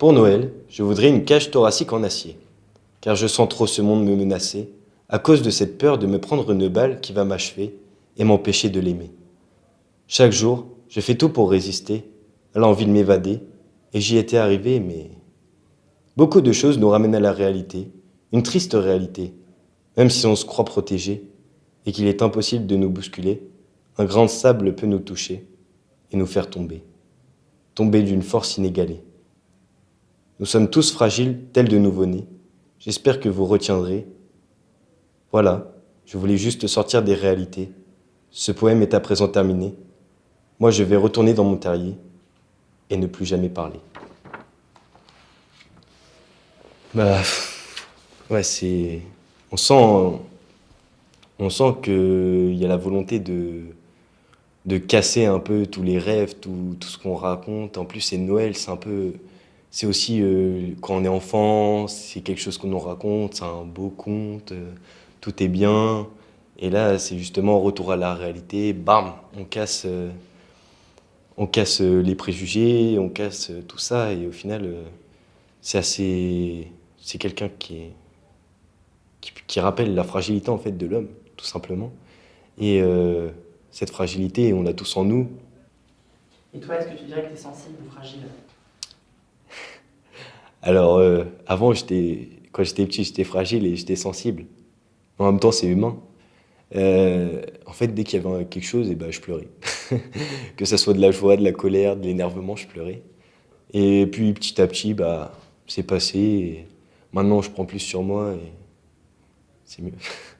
Pour Noël, je voudrais une cage thoracique en acier, car je sens trop ce monde me menacer, à cause de cette peur de me prendre une balle qui va m'achever et m'empêcher de l'aimer. Chaque jour, je fais tout pour résister à l'envie de m'évader, et j'y étais arrivé, mais... Beaucoup de choses nous ramènent à la réalité, une triste réalité. Même si on se croit protégé, et qu'il est impossible de nous bousculer, un grain de sable peut nous toucher et nous faire tomber. Tomber d'une force inégalée. Nous sommes tous fragiles, tels de nouveau-nés. J'espère que vous retiendrez. Voilà, je voulais juste sortir des réalités. Ce poème est à présent terminé. Moi, je vais retourner dans mon terrier et ne plus jamais parler. Bah, ouais, c'est... On sent, on sent qu'il y a la volonté de, de casser un peu tous les rêves, tout, tout ce qu'on raconte. En plus, c'est Noël, c'est un peu... C'est aussi, euh, quand on est enfant, c'est quelque chose qu'on nous raconte, c'est un beau conte, euh, tout est bien. Et là, c'est justement retour à la réalité, bam, on casse... Euh, on casse les préjugés, on casse tout ça, et au final, c'est assez... C'est quelqu'un qui, qui, rappelle la fragilité en fait de l'homme, tout simplement. Et cette fragilité, on l'a tous en nous. Et toi, est-ce que tu dirais que tu es sensible ou fragile? Alors, avant, quand j'étais petit, j'étais fragile et j'étais sensible. En même temps, c'est humain. en fait, dès qu'il y avait quelque chose, eh ben, je pleurais. que ce soit de la joie, de la colère, de l'énervement, je pleurais. Et puis petit à petit, bah, c'est passé. Maintenant, je prends plus sur moi et c'est mieux.